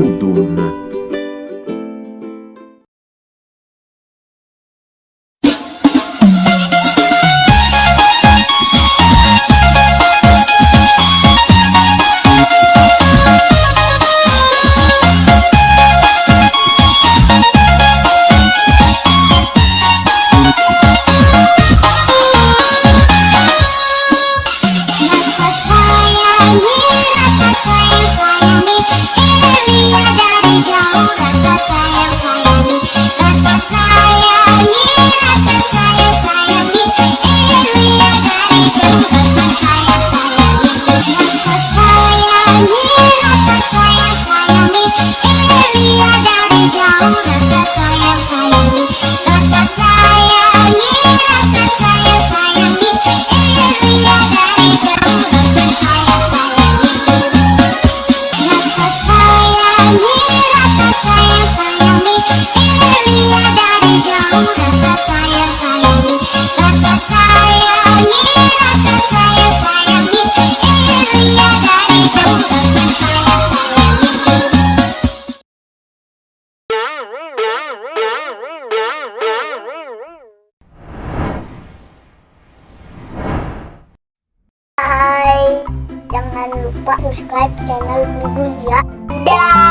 tudo. Jangan lupa subscribe channel Google ya. Dah.